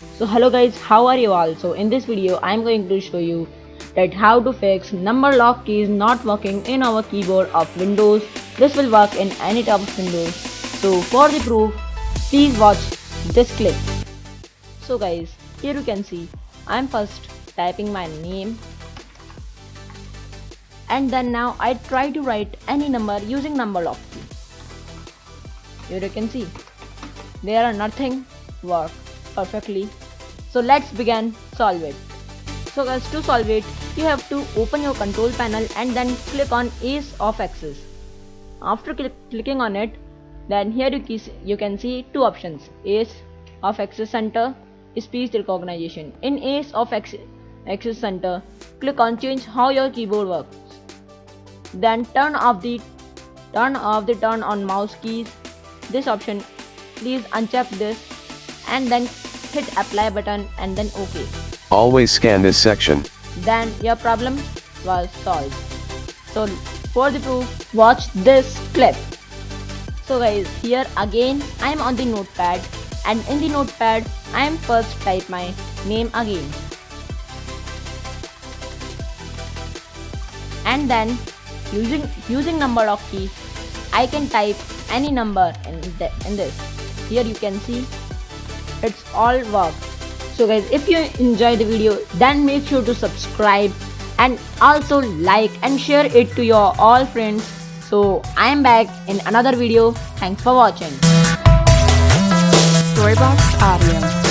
So hello guys, how are you all? So in this video I am going to show you that how to fix number lock keys not working in our keyboard of Windows. This will work in any type of Windows. So for the proof, please watch this clip. So guys, here you can see I am first typing my name and then now I try to write any number using number lock key. Here you can see there are nothing work perfectly. So let's begin solve it so guys to solve it you have to open your control panel and then click on Ease of Access. After cl clicking on it then here you, you can see two options Ease of Access center speech recognition. In Ease of Access center click on change how your keyboard works. Then turn off the turn off the turn on mouse keys. This option please uncheck this and then hit apply button and then ok. Always scan this section. then your problem was solved. So for the proof watch this clip. So guys here again i am on the notepad and in the notepad i am first type my name again. And then using using number lock key i can type any number in, the, in this. Here you can see it's all work. So guys if you enjoy the video then make sure to subscribe and also like and share it to your all friends. So i am back in another video. Thanks for watching. Storybox Audio.